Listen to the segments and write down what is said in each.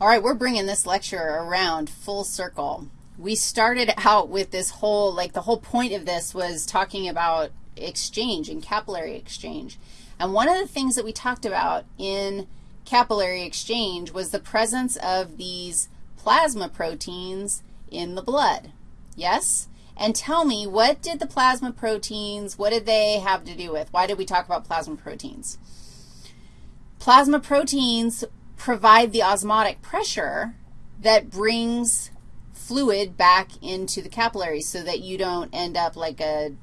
All right, we're bringing this lecture around full circle. We started out with this whole, like the whole point of this was talking about exchange and capillary exchange. And one of the things that we talked about in capillary exchange was the presence of these plasma proteins in the blood. Yes? And tell me, what did the plasma proteins, what did they have to do with? Why did we talk about plasma proteins? Plasma proteins provide the osmotic pressure that brings fluid back into the capillaries so that you don't end up like a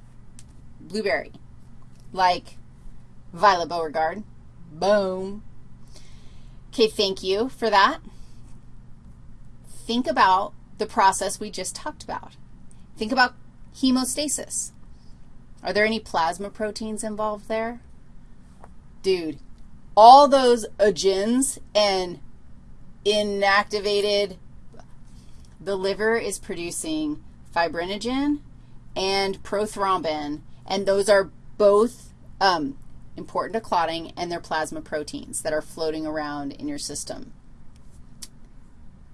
blueberry, like Violet Beauregarde. Boom. Okay, thank you for that. Think about the process we just talked about. Think about hemostasis. Are there any plasma proteins involved there? Dude, all those agens and inactivated, the liver is producing fibrinogen and prothrombin, and those are both um, important to clotting, and they're plasma proteins that are floating around in your system.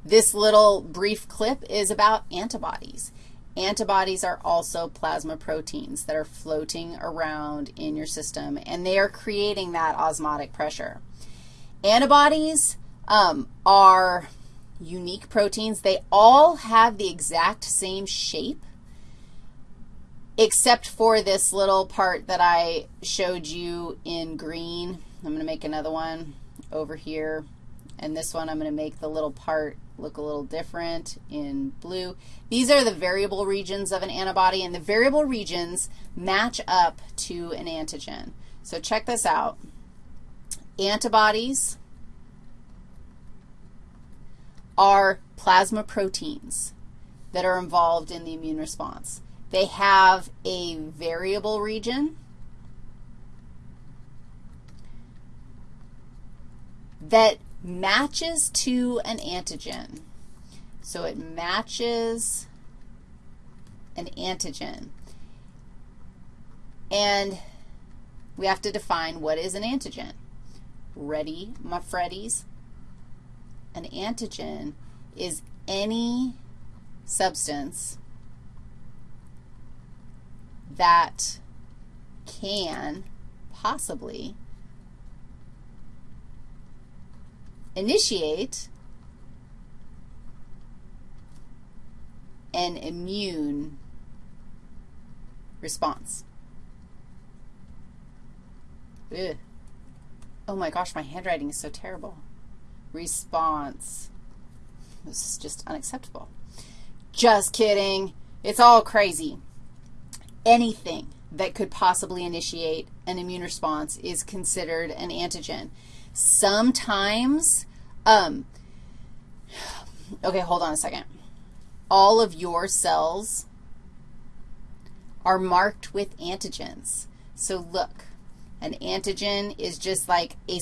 This little brief clip is about antibodies. Antibodies are also plasma proteins that are floating around in your system, and they are creating that osmotic pressure. Antibodies um, are unique proteins. They all have the exact same shape, except for this little part that I showed you in green. I'm going to make another one over here, and this one I'm going to make the little part look a little different in blue. These are the variable regions of an antibody, and the variable regions match up to an antigen. So check this out. Antibodies are plasma proteins that are involved in the immune response. They have a variable region that matches to an antigen. So it matches an antigen. And we have to define what is an antigen. Ready, my Freddies? An antigen is any substance that can possibly initiate an immune response. Ugh. Oh my gosh, my handwriting is so terrible. Response. This is just unacceptable. Just kidding. It's all crazy. Anything that could possibly initiate an immune response is considered an antigen. Sometimes, um, okay, hold on a second. All of your cells are marked with antigens. So look, an antigen is just like a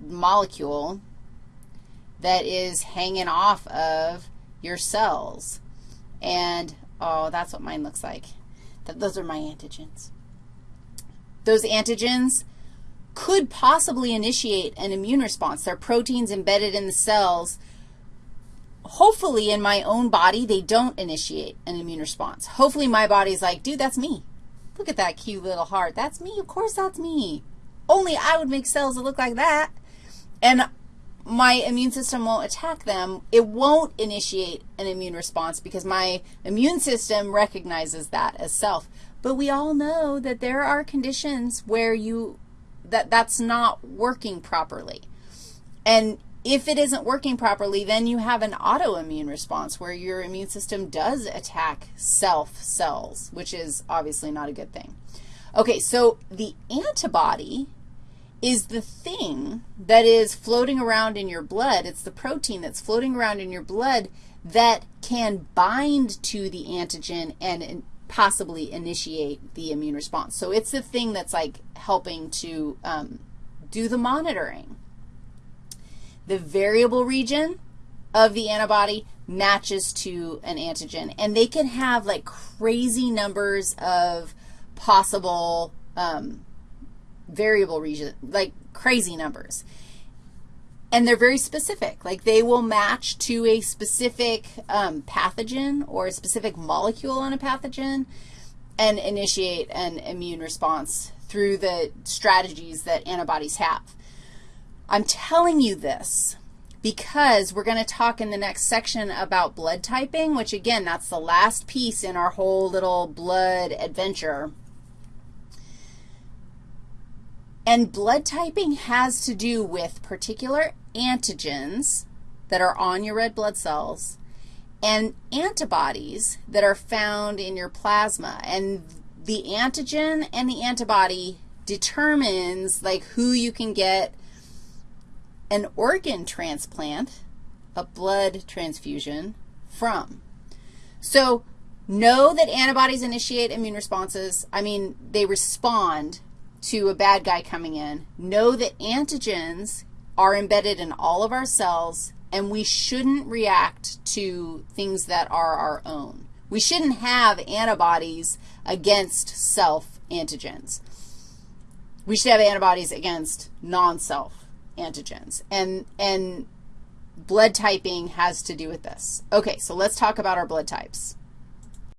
molecule that is hanging off of your cells. And, oh, that's what mine looks like. That, those are my antigens. Those antigens could possibly initiate an immune response. They're proteins embedded in the cells. Hopefully, in my own body, they don't initiate an immune response. Hopefully, my body's like, dude, that's me. Look at that cute little heart. That's me. Of course that's me. Only I would make cells that look like that. And my immune system won't attack them. It won't initiate an immune response because my immune system recognizes that as self. But we all know that there are conditions where you that that's not working properly. And if it isn't working properly, then you have an autoimmune response where your immune system does attack self cells, which is obviously not a good thing. Okay, so the antibody is the thing that is floating around in your blood. It's the protein that's floating around in your blood that can bind to the antigen and possibly initiate the immune response. So it's the thing that's like helping to um, do the monitoring. The variable region of the antibody matches to an antigen, and they can have like crazy numbers of possible um, variable region, like crazy numbers. And they're very specific. Like they will match to a specific um, pathogen or a specific molecule on a pathogen and initiate an immune response through the strategies that antibodies have. I'm telling you this because we're going to talk in the next section about blood typing, which again, that's the last piece in our whole little blood adventure. And blood typing has to do with particular antigens that are on your red blood cells and antibodies that are found in your plasma. And the antigen and the antibody determines like who you can get an organ transplant, a blood transfusion from. So know that antibodies initiate immune responses. I mean, they respond to a bad guy coming in. Know that antigens are embedded in all of our cells, and we shouldn't react to things that are our own. We shouldn't have antibodies against self-antigens. We should have antibodies against non-self antigens. And, and blood typing has to do with this. Okay, so let's talk about our blood types.